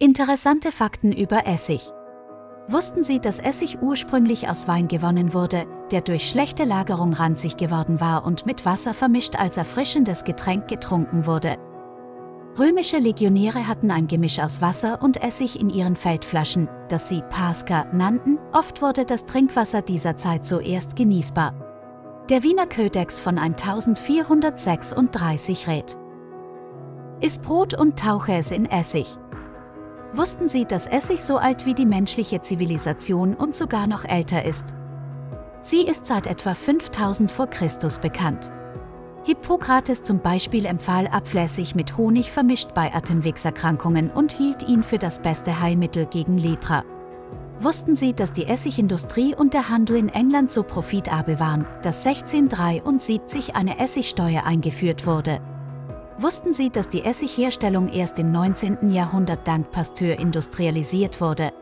Interessante Fakten über Essig. Wussten Sie, dass Essig ursprünglich aus Wein gewonnen wurde, der durch schlechte Lagerung ranzig geworden war und mit Wasser vermischt als erfrischendes Getränk getrunken wurde? Römische Legionäre hatten ein Gemisch aus Wasser und Essig in ihren Feldflaschen, das sie Pasca nannten. Oft wurde das Trinkwasser dieser Zeit zuerst genießbar. Der Wiener Ködex von 1436 rät. Iss Brot und tauche es in Essig. Wussten Sie, dass Essig so alt wie die menschliche Zivilisation und sogar noch älter ist? Sie ist seit etwa 5000 vor Christus bekannt. Hippokrates zum Beispiel empfahl Apfelessig mit Honig vermischt bei Atemwegserkrankungen und hielt ihn für das beste Heilmittel gegen Lepra. Wussten Sie, dass die Essigindustrie und der Handel in England so profitabel waren, dass 1673 eine Essigsteuer eingeführt wurde? Wussten Sie, dass die Essigherstellung erst im 19. Jahrhundert dank Pasteur industrialisiert wurde?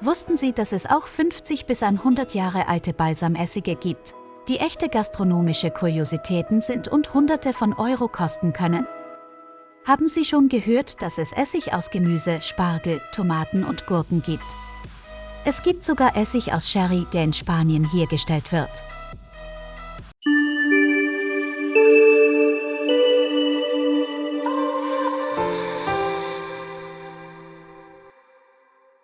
Wussten Sie, dass es auch 50 bis 100 Jahre alte Balsamessige gibt, die echte gastronomische Kuriositäten sind und Hunderte von Euro kosten können? Haben Sie schon gehört, dass es Essig aus Gemüse, Spargel, Tomaten und Gurken gibt? Es gibt sogar Essig aus Sherry, der in Spanien hergestellt wird.